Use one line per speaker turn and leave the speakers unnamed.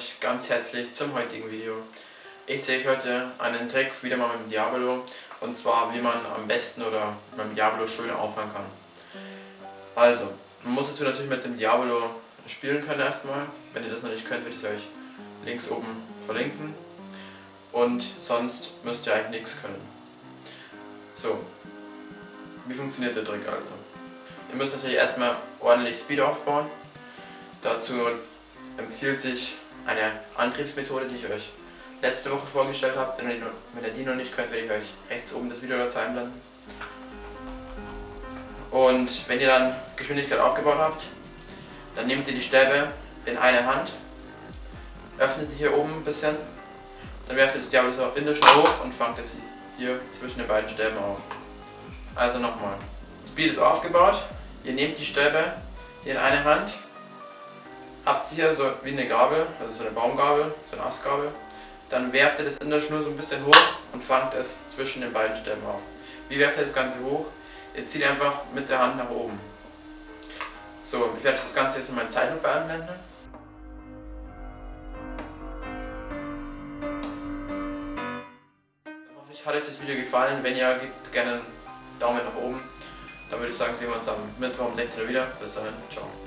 euch ganz herzlich zum heutigen Video. Ich zeige euch heute einen Trick wieder mal mit dem Diabolo und zwar wie man am besten oder mit dem Diabolo schön aufhören kann. Also, man muss dazu natürlich mit dem Diabolo spielen können erstmal. Wenn ihr das noch nicht könnt, werde ich euch links oben verlinken. Und sonst müsst ihr eigentlich nichts können. So, wie funktioniert der Trick also? Ihr müsst natürlich erstmal ordentlich Speed aufbauen. Dazu empfiehlt sich eine Antriebsmethode, die ich euch letzte Woche vorgestellt habe. Wenn ihr die noch nicht könnt, werde ich euch rechts oben das Video dazu einblenden. Und wenn ihr dann Geschwindigkeit aufgebaut habt, dann nehmt ihr die Stäbe in eine Hand, öffnet die hier oben ein bisschen, dann werft ihr das Diablo in der Schnur hoch und fangt es hier zwischen den beiden Stäben auf. Also nochmal. Speed ist aufgebaut, ihr nehmt die Stäbe hier in eine Hand, hier so wie eine Gabel, also so eine Baumgabel, so eine Astgabel, dann werft ihr das in der Schnur so ein bisschen hoch und fangt es zwischen den beiden Stäben auf. Wie werft ihr das Ganze hoch? Ihr zieht einfach mit der Hand nach oben. So, ich werde das Ganze jetzt in meinen Zeitlupe einblenden. Hoffentlich hat euch das Video gefallen. Wenn ja, gebt gerne einen Daumen nach oben. Dann würde ich sagen, sehen wir uns am Mittwoch um 16 Uhr wieder. Bis dahin, ciao.